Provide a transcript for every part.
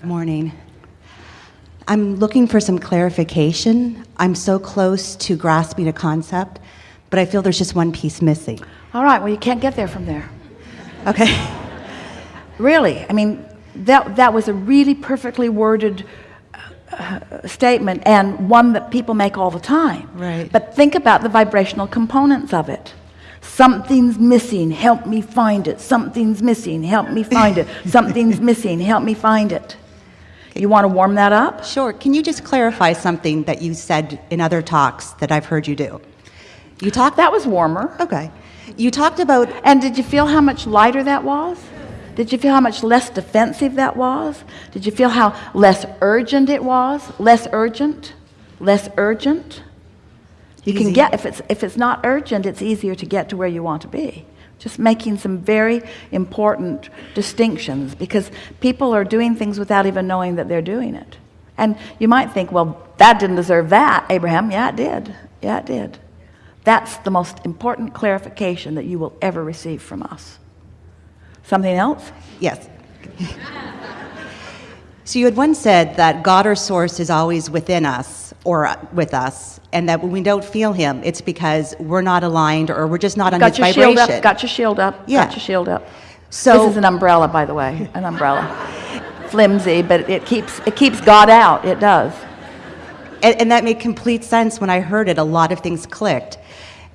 Good morning. I'm looking for some clarification. I'm so close to grasping a concept, but I feel there's just one piece missing. All right, well, you can't get there from there. Okay. Really, I mean, that, that was a really perfectly worded uh, statement and one that people make all the time. Right. But think about the vibrational components of it. Something's missing, help me find it. Something's missing, help me find it. Something's missing, help me find it. You want to warm that up? Sure. Can you just clarify something that you said in other talks that I've heard you do? You talked That was warmer. Okay. You talked about And did you feel how much lighter that was? Did you feel how much less defensive that was? Did you feel how less urgent it was? Less urgent? Less urgent? You can get if it's if it's not urgent, it's easier to get to where you want to be. Just making some very important distinctions because people are doing things without even knowing that they're doing it. And you might think, well, that didn't deserve that, Abraham. Yeah, it did. Yeah, it did. That's the most important clarification that you will ever receive from us. Something else? Yes. so you had once said that God or Source is always within us or with us, and that when we don't feel Him, it's because we're not aligned or we're just not on Got His your vibration. shield up. Got your shield up. Yeah. Got your shield up. So- this is an umbrella, by the way, an umbrella. Flimsy, but it keeps it keeps God out. It does. and, and that made complete sense when I heard it. A lot of things clicked.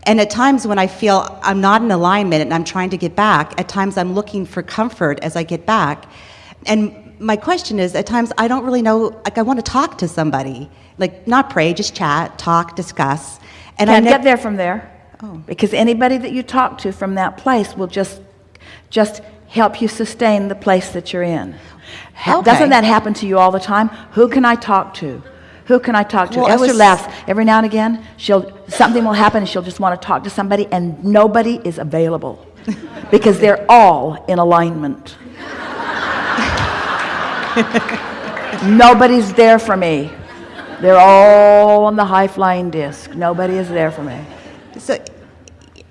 And at times when I feel I'm not in alignment and I'm trying to get back, at times I'm looking for comfort as I get back. And my question is, at times I don't really know, like I want to talk to somebody, like not pray, just chat, talk, discuss. And Can't nev- get there from there. Oh. Because anybody that you talk to from that place will just just help you sustain the place that you're in. Okay. Doesn't that happen to you all the time? Who can I talk to? Who can I talk to? Well, Esther was- laughs every now and again. She'll something will happen and she'll just want to talk to somebody and nobody is available because they're all in alignment. Nobody's there for me. They're all on the high flying disc. Nobody is there for me. So,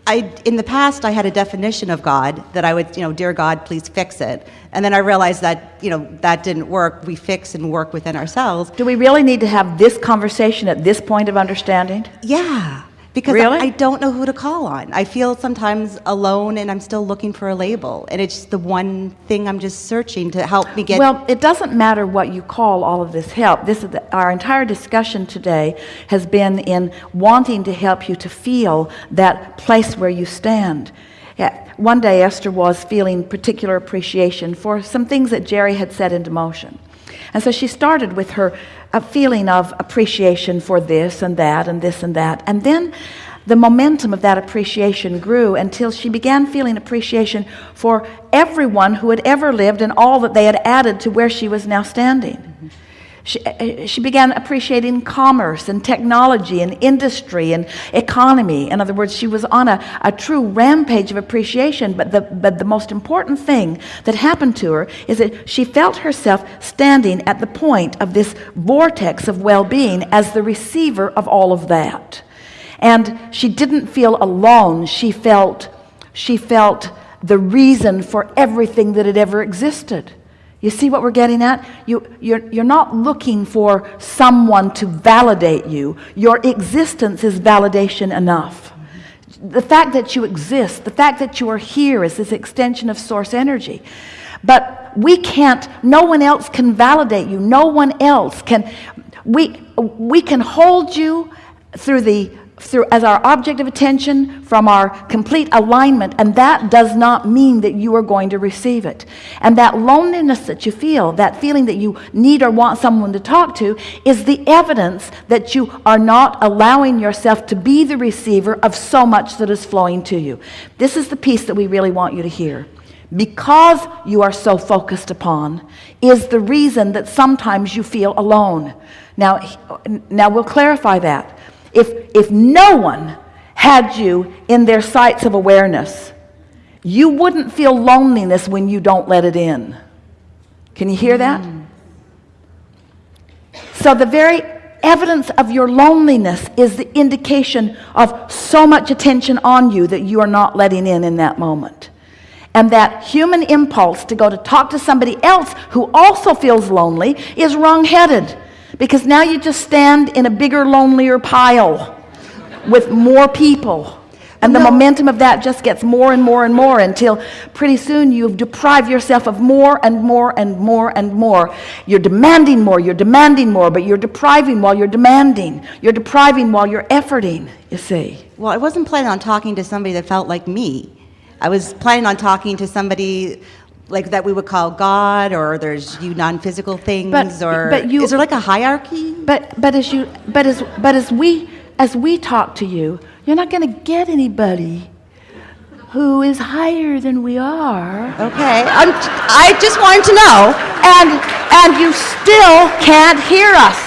I, in the past, I had a definition of God that I would, you know, dear God, please fix it. And then I realized that, you know, that didn't work. We fix and work within ourselves. Do we really need to have this conversation at this point of understanding? Yeah, because Really? I don't know who to call on. I feel sometimes alone and I'm still looking for a label. And it's the one thing I'm just searching to help me get. Well, it doesn't matter what you call all of this help. This is the, our entire discussion today has been in wanting to help you to feel that place where you stand. Yeah, one day Esther was feeling particular appreciation for some things that Jerry had set into motion. And so she started with her a feeling of appreciation for this and that and this and that. And then the momentum of that appreciation grew until she began feeling appreciation for everyone who had ever lived and all that they had added to where she was now standing. She, uh, Eh, eh, she began appreciating commerce and technology and industry and economy. In other words, she was on a, a true rampage of appreciation. But the, but the most important thing that happened to her is that she felt herself standing at the point of this vortex of well being as the receiver of all of that. And she didn't feel alone. She felt, she felt the reason for everything that had ever existed. You see what we're getting at? You, you're, you're not looking for someone to validate you. Your existence is validation enough. The fact that you exist, the fact that you are here is this extension of source energy. But we can't, no one else can validate you. No one else can, we, we can hold you through the through as our object of attention from our complete alignment and that does not mean that you are going to receive it. And that loneliness that you feel that feeling that you need or want someone to talk to is the evidence that you are not allowing yourself to be the receiver of so much that is flowing to you. This is the piece that we really want you to hear. Because you are so focused upon is the reason that sometimes you feel alone. Now now we'll clarify that if, if no one had you in their sights of awareness, you wouldn't feel loneliness when you don't let it in. Can you hear that? So the very evidence of your loneliness is the indication of so much attention on you that you are not letting in in that moment. And that human impulse to go to talk to somebody else who also feels lonely is wrong-headed. Because now you just stand in a bigger, lonelier pile with more people. And the No. momentum of that just gets more and more and more until pretty soon you've deprived yourself of more and more and more and more. You're demanding more, you're demanding more, but you're depriving while you're demanding. You're depriving while you're efforting, you see. Well, I wasn't planning on talking to somebody that felt like me. I was planning on talking to somebody like that we would call God, or there's you non-physical things, or but you- is there like a hierarchy? But but as you but as but as we as we talk to you, you're not going to get anybody who is higher than we are. Okay, I'm, I just wanted to know. and and you still can't hear us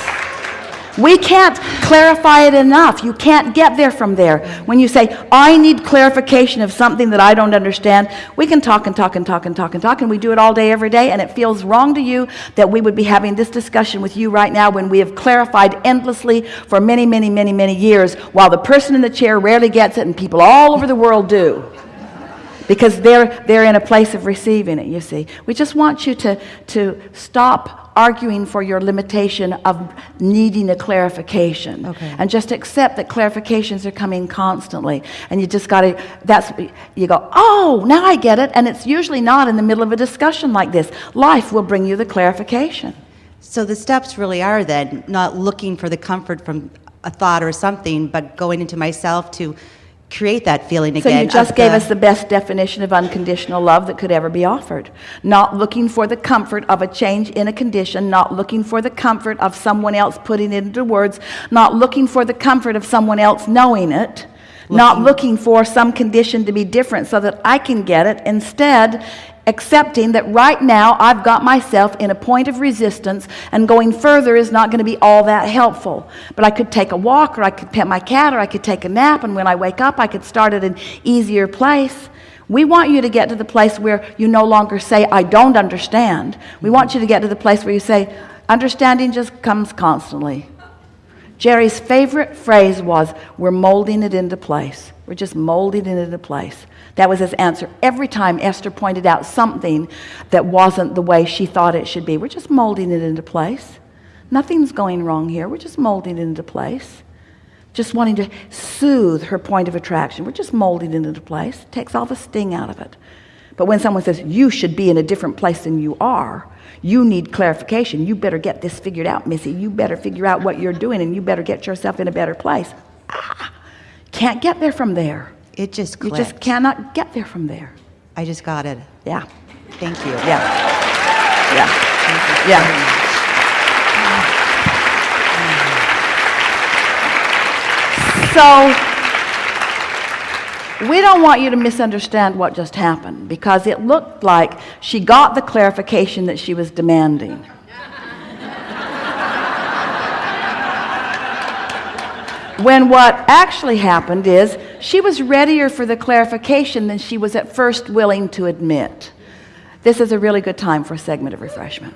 we can't clarify it enough. You can't get there from there. When you say i need clarification of something that i don't understand we can talk and talk and talk and talk and talk and we do it all day every day and it feels wrong to you that we would be having this discussion with you right now when we have clarified endlessly for many many many many years while the person in the chair rarely gets it and people all over the world do. Because they're they're in a place of receiving it you see. We just want you to to stop arguing for your limitation of needing a clarification. Okay. and just accept that clarifications are coming constantly. And you just got to that's you go oh now I get it. And it's usually not in the middle of a discussion like this. Life will bring you the clarification. So the steps really are then not looking for the comfort from a thought or something, but going into myself to create that feeling So again. you just gave us the best definition of unconditional love that could ever be offered. Not looking for the comfort of a change in a condition, not looking for the comfort of someone else putting it into words, not looking for the comfort of someone else knowing it, not looking for some condition to be different so that I can get it. Instead, accepting that right now I've got myself in a point of resistance and going further is not going to be all that helpful. But I could take a walk or I could pet my cat or I could take a nap and when I wake up I could start at an easier place. We want you to get to the place where you no longer say, I don't understand. We want you to get to the place where you say, understanding just comes constantly. Jerry's favorite phrase was, We're molding it into place. We're just molding it into place. That was his answer every time Esther pointed out something that wasn't the way she thought it should be. We're just molding it into place. Nothing's going wrong here. We're just molding it into place. Just wanting to soothe her point of attraction. We're just molding it into place. takes all the sting out of it. But when someone says, You should be in a different place than you are, you need clarification. You better get this figured out, Missy. You better figure out what you're doing and you better get yourself in a better place. Ah, can't get there from there. It just You just cannot get there from there. I just got it. Yeah. Thank you. Yeah. Yeah. Yeah. So we don't want you to misunderstand what just happened because it looked like she got the clarification that she was demanding. when what actually happened is she was readier for the clarification than she was at first willing to admit. This is a really good time for a segment of refreshment.